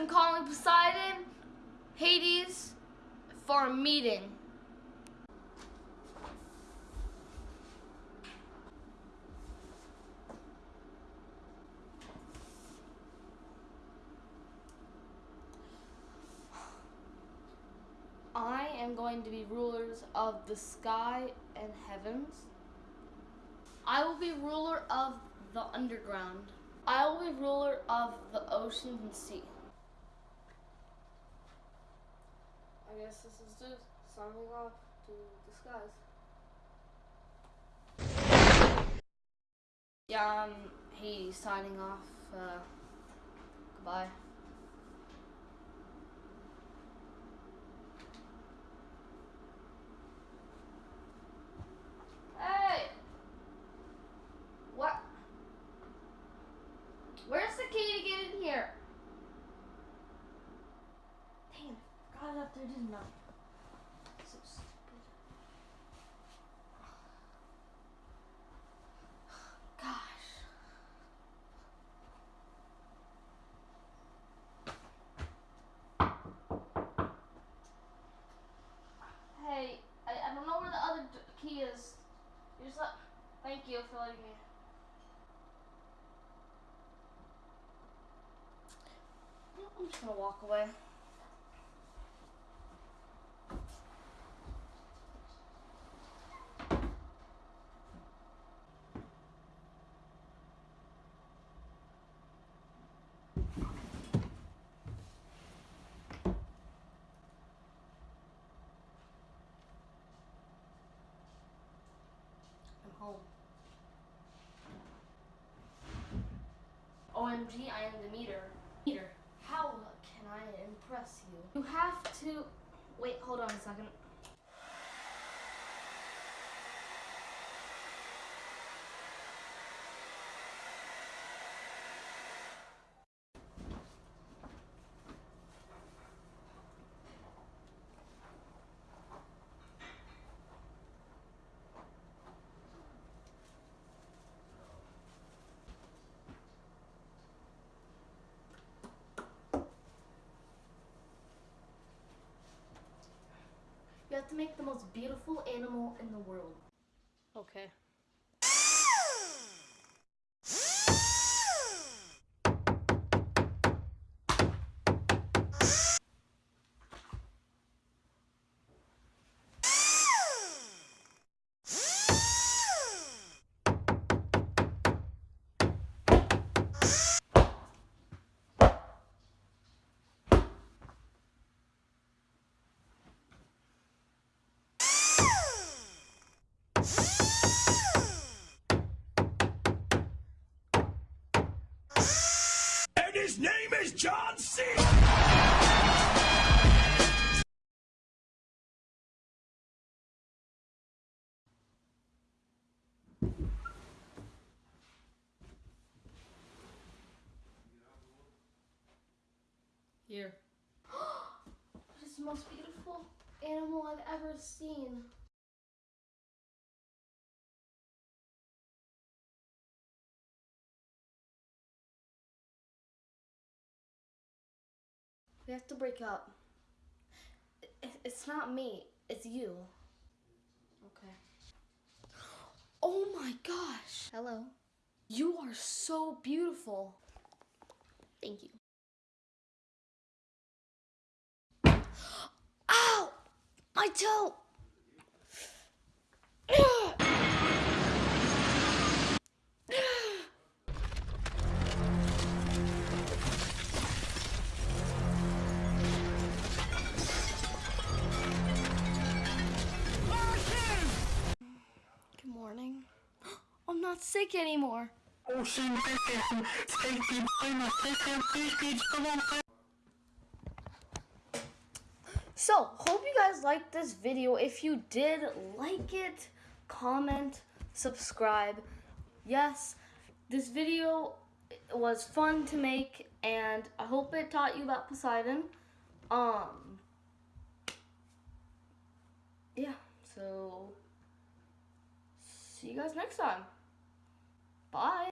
I'm calling Poseidon, Hades, for a meeting. I am going to be rulers of the sky and heavens. I will be ruler of the underground. I will be ruler of the ocean and sea. I guess this is just signing off to skies. Yeah, I'm Hades signing off. Uh, goodbye. Hey! What? Where's the key to get in here? Damn, I? So stupid. Gosh. Hey, I, I don't know where the other key is. You just let. Thank you for letting me. I'm just gonna walk away. OMG, I am Demeter. Meter, how can I impress you? You have to. Wait, hold on a second. To make the most beautiful animal in the world. Okay. His name is John C. Here. This is the most beautiful animal I've ever seen. We have to break up. It's not me, it's you. Okay. Oh my gosh. Hello. You are so beautiful. Thank you. Ow! My toe! Sick anymore. So, hope you guys liked this video. If you did, like it, comment, subscribe. Yes, this video was fun to make, and I hope it taught you about Poseidon. Um, yeah, so see you guys next time. Bye.